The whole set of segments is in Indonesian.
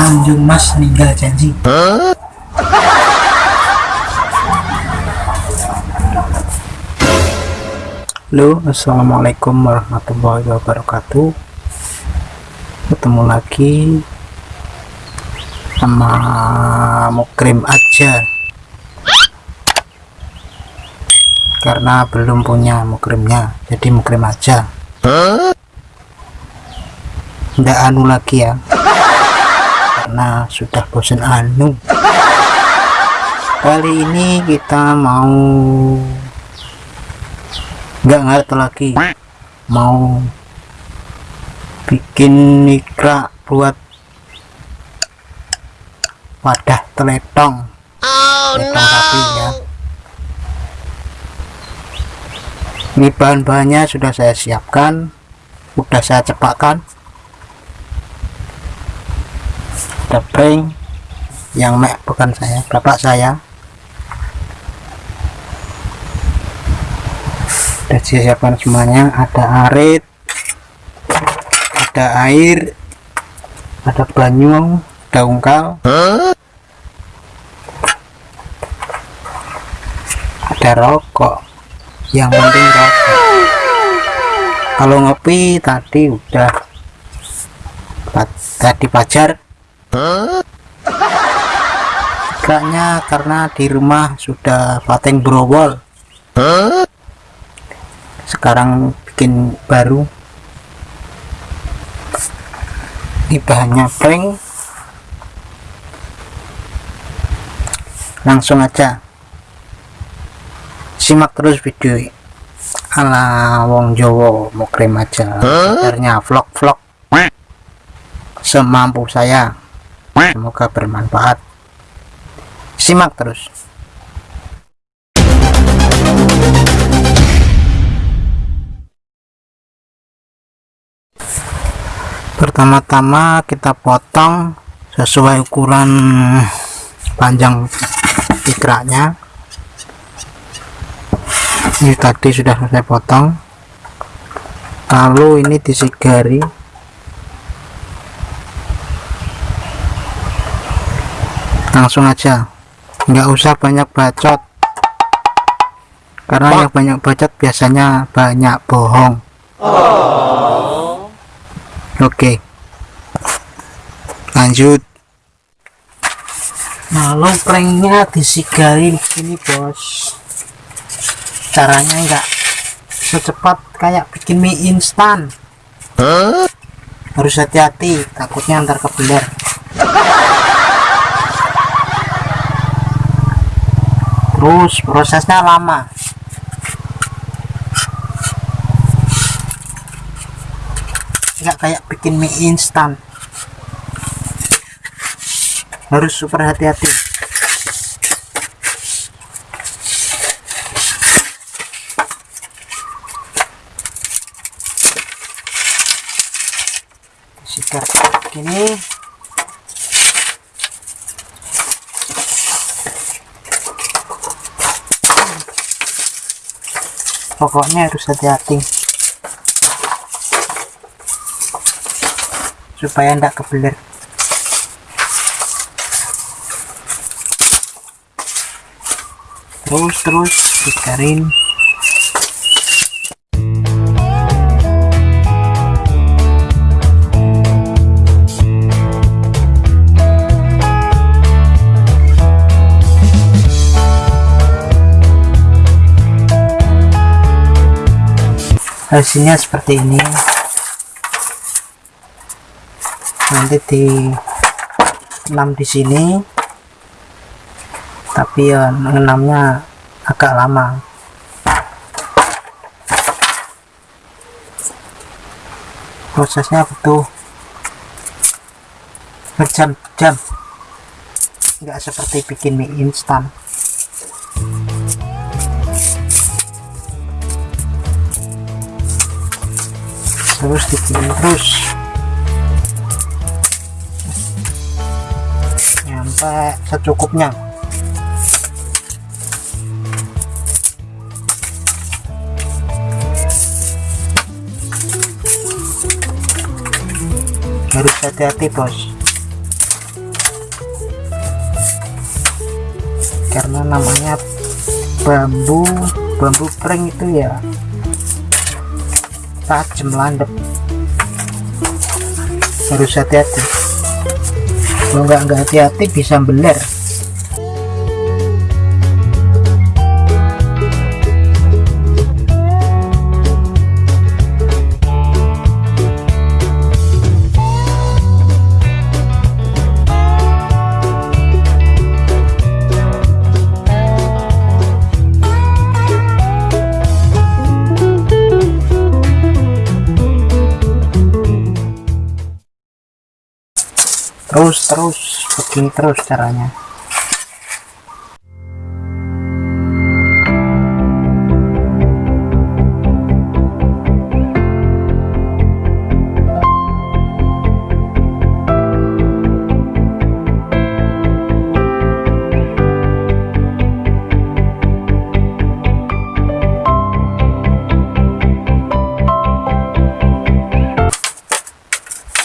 Tanjung Mas ninggal janji. Halo assalamualaikum warahmatullahi wabarakatuh. Ketemu lagi sama mukrim aja. Karena belum punya mukrimnya jadi mukrim aja. Ndak anu lagi ya sudah bosan anu. Kali ini kita mau nggak ngerti lagi. Mau bikin nikra buat wadah teletong. Teletong sapi ya ini bahan-bahannya sudah saya siapkan sudah saya cepatkan ada prank yang mek bukan saya bapak saya. Sudah siapkan semuanya. Ada arit ada air ada banyu ada ungkal. Ada rokok. Yang penting rokok. Kalau ngopi tadi udah tadi pajar Kayaknya karena di rumah sudah pateng browol. Sekarang bikin baru. Ini bahannya prank langsung aja. Simak terus video ala wong Jowo mau krim aja. Sebenarnya vlog-vlog. Semampu saya semoga bermanfaat. Simak terus. Pertama-tama kita potong sesuai ukuran panjang ikraknya ini tadi sudah saya potong. Lalu ini disigari langsung aja. Nggak usah banyak bacot. Karena yang banyak bacot biasanya banyak bohong. Oke. Lanjut. Lalu pranknya disigari begini bos. Caranya enggak secepat kayak bikin mie instan. Harus hati-hati takutnya antar kebeler terus prosesnya lama. Nggak kayak bikin mie instan. Harus super hati-hati sikat gini pokoknya harus hati-hati. Supaya tidak kebeler terus terus dikarin hasilnya seperti ini. Nanti di enam di sini. Tapi ya enamnya agak lama. Prosesnya butuh berjam-jam. Nggak seperti bikin mie instan terus dikirim terus. Sampai secukupnya. Harus hati-hati bos. Karena namanya bambu bambu prank itu ya tajam landep. Harus hati-hati. Kalau nggak nggak hati-hati bisa beler terus terus begini terus caranya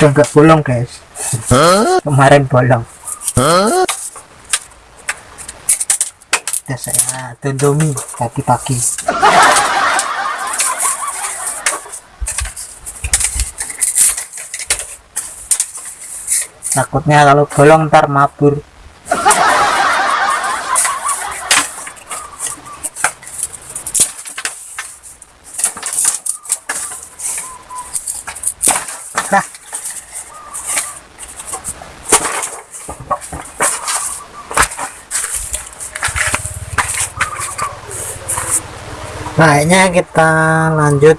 udah nggak bolong guys. Kemarin bolong. Udah saya tundomi tadi pagi takutnya kalau bolong ntar mabur Kayaknya kita lanjut.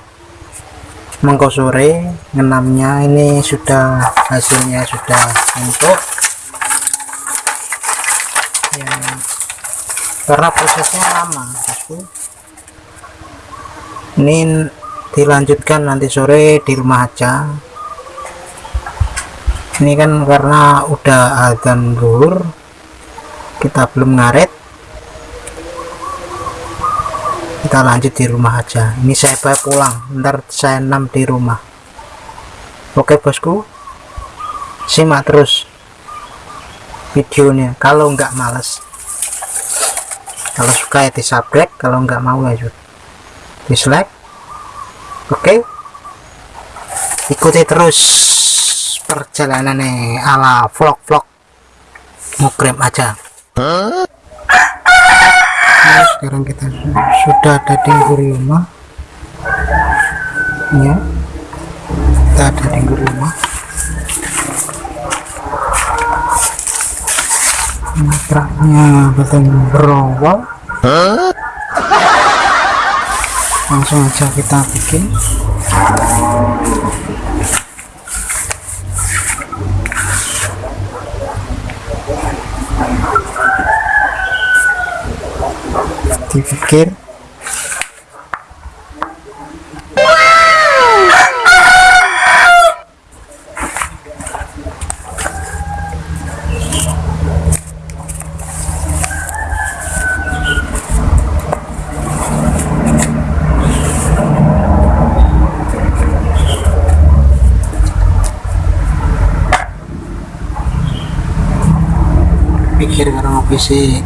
Mengkosore ngenamnya ini sudah hasilnya sudah empuk. Ya, karena prosesnya lama bosku ini dilanjutkan nanti sore di rumah aja. Ini kan karena udah adzan zuhur kita belum ngaret kita lanjut di rumah aja. Ini saya pulang. Ntar saya enam di rumah. Oke bosku. Simak terus videonya. Kalau nggak males. Kalau suka ya di subscribe kalau nggak mau ya dislike. Oke. Ikuti terus perjalanannya ala vlog-vlog. Mukrem aja Nah, sekarang kita sudah ada di rumah ya. Kita ada di rumah matraknya betul berowal langsung aja kita bikin dipikir pikir karena sih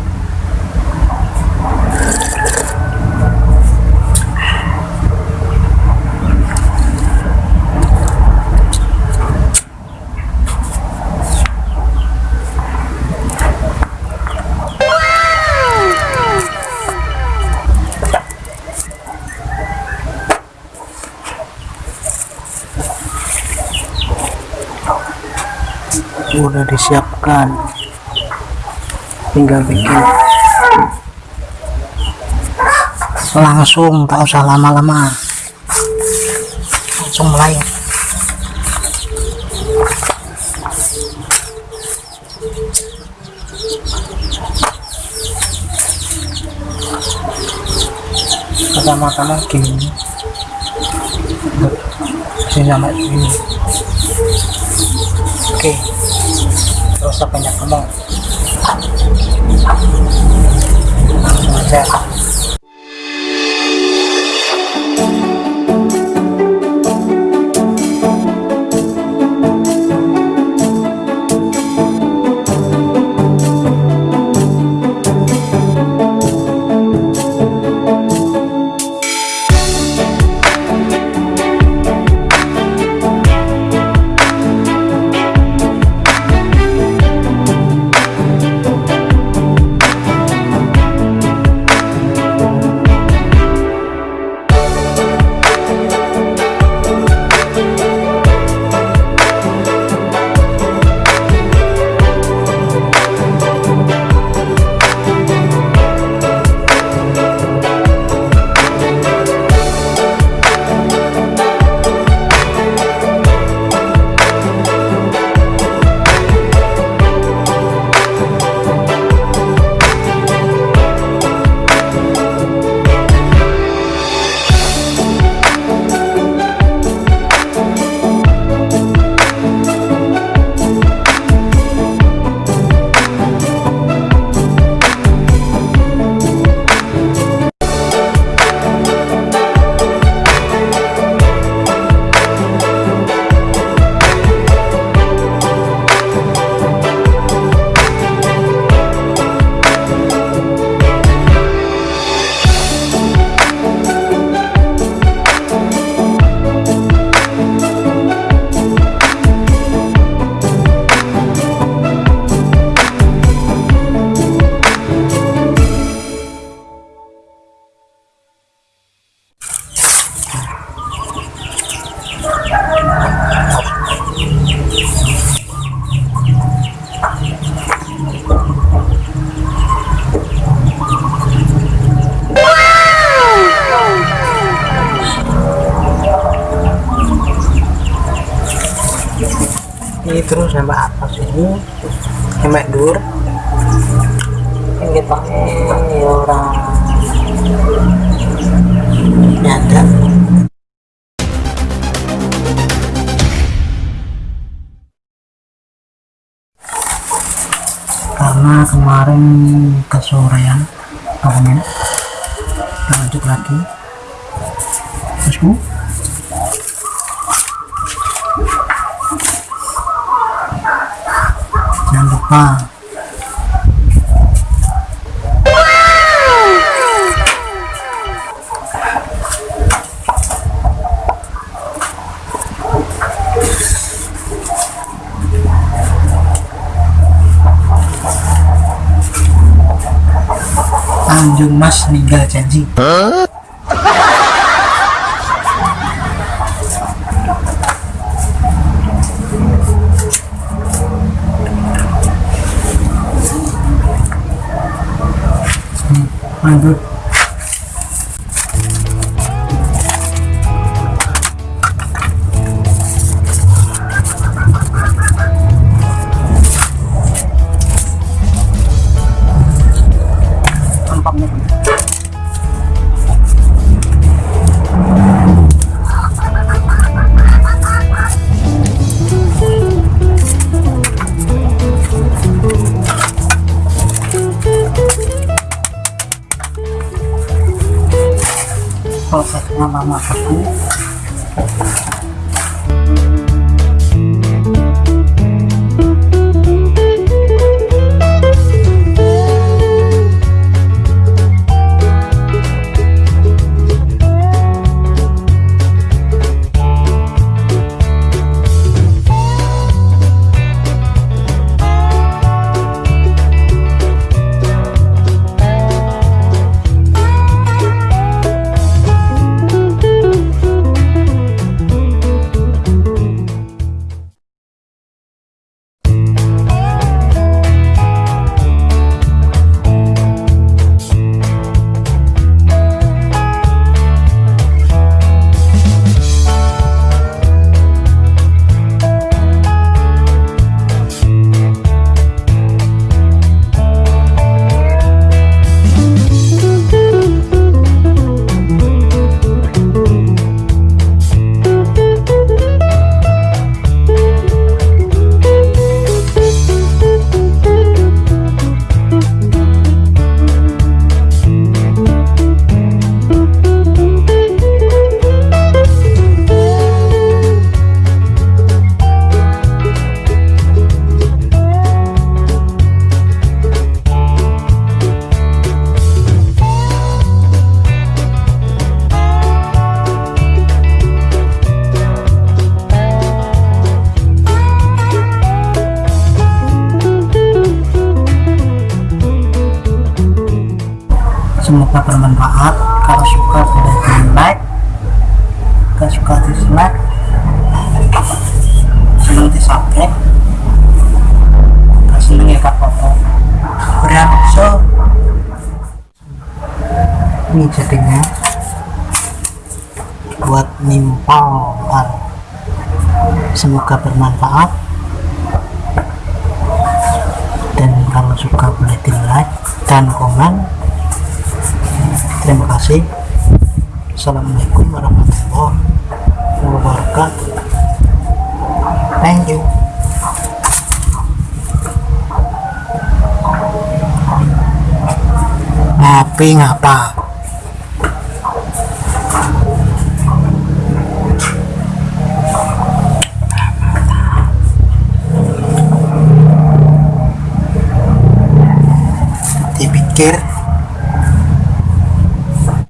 udah disiapkan. Tinggal bikin. Langsung tak usah lama-lama. Langsung mulai. Pertama-tama gini. Sini sampai ini. Oke terus banyak ngomong terus sampai atas ini sampai dur. Yang kita ini orang nyanda karena kemarin kesorean kita lanjut lagi. Bosku ha Anjung Mas meninggal janji. Huh? 500 lama aku bermanfaat. Kalau suka boleh di like kalau suka dislike. Senang di subscribe. Kalau senang ya kak foto berian so ini jadinya buat nimpal semoga bermanfaat. Dan kalau suka boleh di like dan komen terima kasih. Assalamualaikum warahmatullahi wabarakatuh. Thank you. Ngapi ngapa? Dipikir